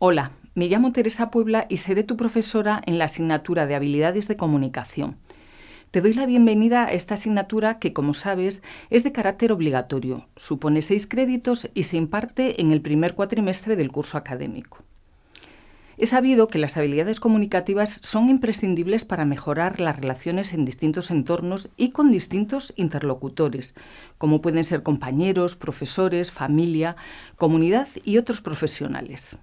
Hola, me llamo Teresa Puebla y seré tu profesora en la asignatura de Habilidades de Comunicación. Te doy la bienvenida a esta asignatura que, como sabes, es de carácter obligatorio, supone seis créditos y se imparte en el primer cuatrimestre del curso académico. He sabido que las habilidades comunicativas son imprescindibles para mejorar las relaciones en distintos entornos y con distintos interlocutores, como pueden ser compañeros, profesores, familia, comunidad y otros profesionales.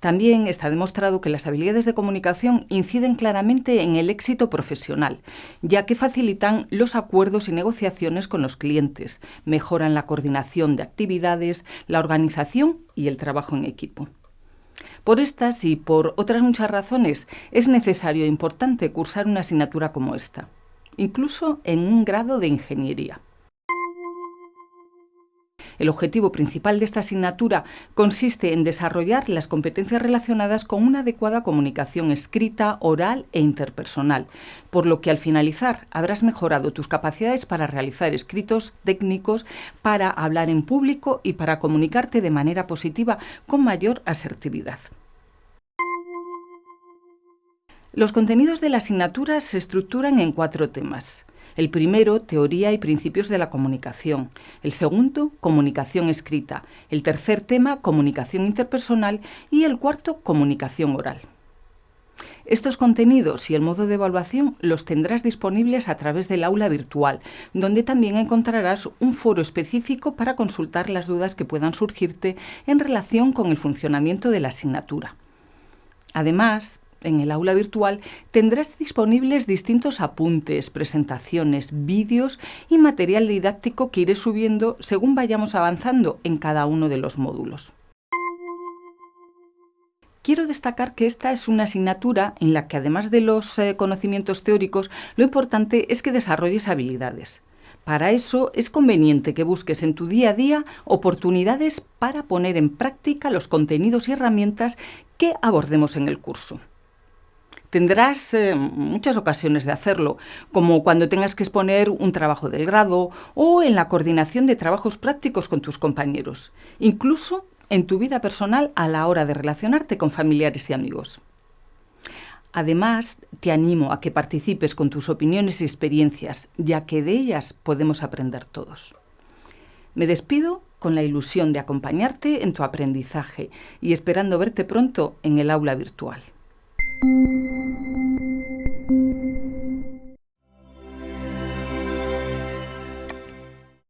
También está demostrado que las habilidades de comunicación inciden claramente en el éxito profesional, ya que facilitan los acuerdos y negociaciones con los clientes, mejoran la coordinación de actividades, la organización y el trabajo en equipo. Por estas y por otras muchas razones es necesario e importante cursar una asignatura como esta, incluso en un grado de ingeniería. El objetivo principal de esta asignatura consiste en desarrollar las competencias relacionadas con una adecuada comunicación escrita, oral e interpersonal, por lo que al finalizar habrás mejorado tus capacidades para realizar escritos técnicos, para hablar en público y para comunicarte de manera positiva con mayor asertividad. Los contenidos de la asignatura se estructuran en cuatro temas. El primero, teoría y principios de la comunicación. El segundo, comunicación escrita. El tercer tema, comunicación interpersonal. Y el cuarto, comunicación oral. Estos contenidos y el modo de evaluación los tendrás disponibles a través del aula virtual, donde también encontrarás un foro específico para consultar las dudas que puedan surgirte en relación con el funcionamiento de la asignatura. Además, en el aula virtual tendrás disponibles distintos apuntes, presentaciones, vídeos y material didáctico que iré subiendo según vayamos avanzando en cada uno de los módulos. Quiero destacar que esta es una asignatura en la que además de los eh, conocimientos teóricos, lo importante es que desarrolles habilidades. Para eso es conveniente que busques en tu día a día oportunidades para poner en práctica los contenidos y herramientas que abordemos en el curso. Tendrás eh, muchas ocasiones de hacerlo, como cuando tengas que exponer un trabajo del grado o en la coordinación de trabajos prácticos con tus compañeros, incluso en tu vida personal a la hora de relacionarte con familiares y amigos. Además, te animo a que participes con tus opiniones y experiencias, ya que de ellas podemos aprender todos. Me despido con la ilusión de acompañarte en tu aprendizaje y esperando verte pronto en el aula virtual. thank you